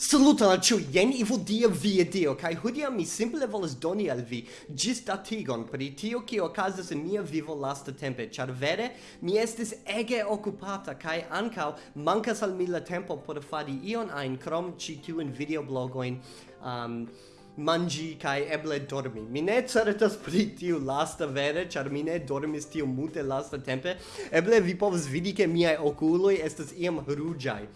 Saluton al ciu, jen Ivo Dia via Dio, kai hudia mi simple volas doni al vi gistatigon pri tio ki okazas in mia vivo lasta tempe, char vere mi estis ege occupata, kai ancau mancas al mi la tempo por fari ion ein, krom ci tiun videoblogoin, um, mangi kai eble dormi. Mi ne certas pri tiu lasta vere, ĉar mi ne dormis tiu multe lasta tempe. Eble vi povas vidi ke miaj okuloj estas iam ruĝaj.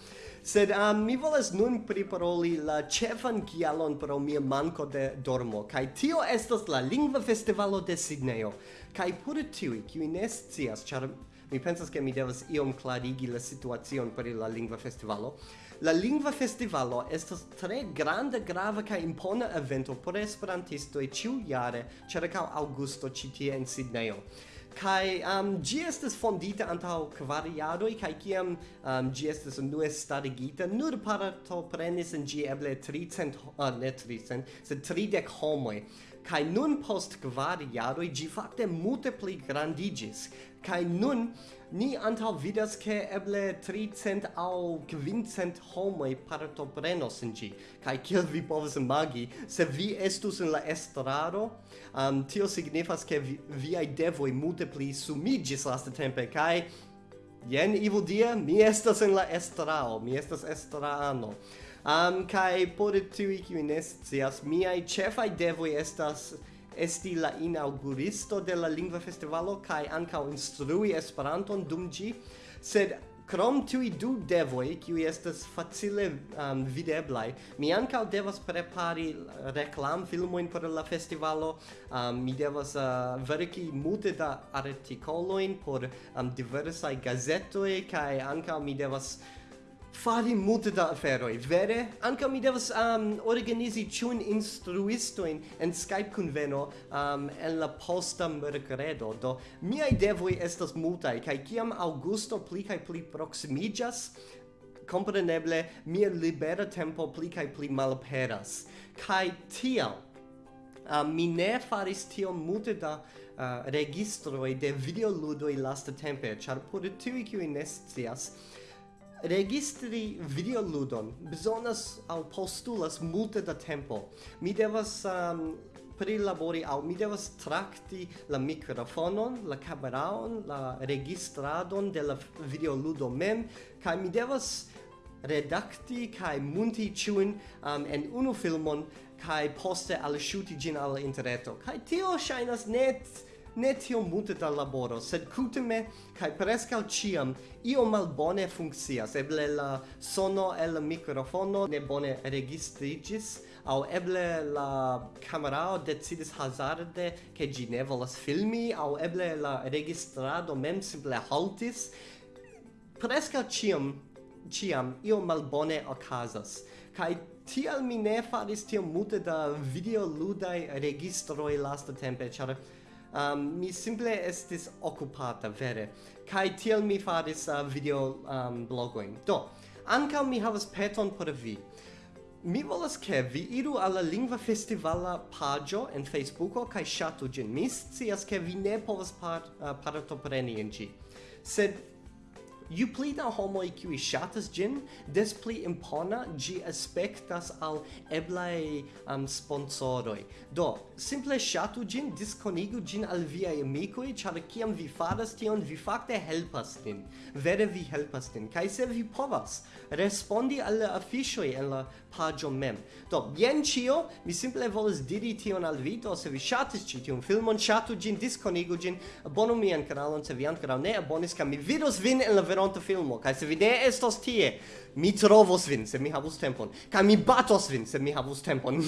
Sed um, mi volas nun priparoli la ĉefan kialon pro mia manko de dormo, kaj tio estas la Lingva Festivalo de Sidnejo. Kaj por tiuj, kiuj ne scias, ĉar mi pensas che mi devas iom clarigi la situazion per la lingua festivalo. La lingua festivalo estas tre grande, grava ca impona evento por esperantistoi ciu jare cercau augusto citie in Sidneo. kai um gi estas fondita antau kvar jaroj kaj kiam um gi estas unue starigita nur partoprenis en gi eble 300 uh, ne 300 sed 30 homoj kai nun post kvar jaroj gi fakte multe pli grandiĝis. Kai nun ni antaŭ vidas ke eble 300 aŭ 500 homoj partoprenos en ĝi. Kaj kiel vi povas imagi se vi estus en la estraro um, tio signifas ke vi, viaj devoj multe pli sumiĝis lastatempe. Kaj jen Ivo Dia, mi estas en la estrao, mi estas estrano. Um, kai por tu kiu mi ai chef ai devoj estas esti la inauguristo de la lingva festivalo kai ankaŭ instrui Esperanton dum ĝi, sed Krom i du devoi, kiui estas facile um, videblai, mi ancao devas prepari uh, reclam filmoin por la festivalo, um, mi devas uh, verki multe da articoloin por um, diversai gazetoi, kai ancao mi devas fari multe da aferoi, vere? Anca mi devas um, organizi ciun instruistoin en Skype conveno um, en la posta mercredo, do miai devoi estas multai, cae ciam Augusto pli cae pli proximigas, compreneble mia libera tempo pli cae pli malaperas. Cae tial, uh, um, mi ne faris tiom multe da uh, registroi de videoludoi lasta tempe, char pur tui kiui nescias, registri videoludon bezonas au postulas multe da tempo. Mi devas um, prilabori au mi devas trakti la mikrofonon, la kameraon, la registradon de la videoludo mem, kaj mi devas redakti kai munti chun um, en unu filmon kai poste al shuti gin al interreto kai tio shainas net ne tio multe da laboro, sed cutime, cae prescal ciam, io malbone funccias. Eble la sono el microfono ne bone registrigis, au eble la camerao decidis hazarde che gi ne volas filmi au eble la registrado mem simple haltis. Prescal ciam, ciam io malbone ocasas. kai tial mi ne faris tiom multe da video ludai registroi lasta tempe char um, mi simple estis occupata vere. Kai tiel mi faris uh, video um, blogoin. Do ankaŭ mi havas peton por vi. Mi volas ke vi iru al la lingva festivala pagio en Facebooko kaj ŝatu ĝin. Mi scias ke vi ne povas par, uh, partopreni en ĝi. Sed Ju pli da homoj kiuj ŝatas ĝin, des pli impona ĝi aspektas al eblaj um, sponsoroj. Do, simple ŝatu ĝin, diskonigu ĝin al viaj amikoj, ĉar kiam vi faras tion, vi fakte helpas nin. Vere vi helpas nin. Kaj se vi povas, respondi al la afiŝoj en la paĝo mem. Do, jen ĉio, mi simple volas diri tion al vi, do se vi ŝatis ĉi tiun filmon, ŝatu ĝin, diskonigu ĝin, abonu mian kanalon se vi ankoraŭ ne abonis, kaj mi vidos vin en la veronta filmo, kaj se vi ne estos tie, mi trovos vin, se mi havus tempon, kaj mi batos vin, se mi havus tempon.